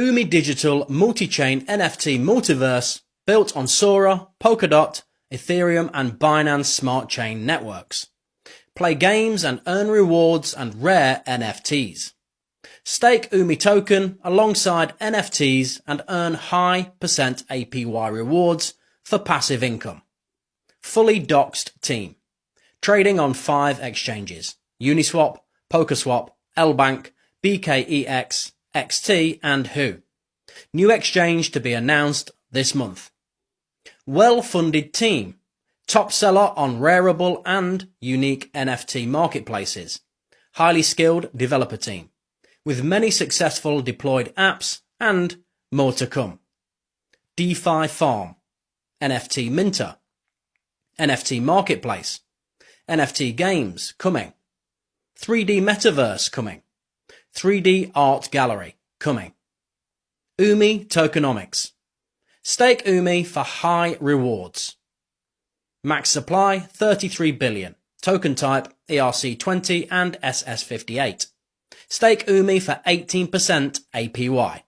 Umi Digital multi-chain NFT multiverse built on Sora, Polkadot, Ethereum and Binance Smart Chain networks. Play games and earn rewards and rare NFTs. Stake UMI token alongside NFTs and earn high percent APY rewards for passive income. Fully doxed team. Trading on five exchanges. Uniswap, Polkaswap, LBank, BKEX, XT and Hoo. New exchange to be announced this month. Well-funded team. Top seller on Rarible and unique NFT marketplaces. Highly skilled developer team. With many successful deployed apps and more to come. DeFi Farm. NFT Minter. NFT Marketplace. NFT Games coming. 3D Metaverse coming. 3D Art Gallery coming. UMI Tokenomics. Stake UMI for high rewards. Max supply 33 billion. Token type ERC20 and SS58. Stake UMI for 18% APY.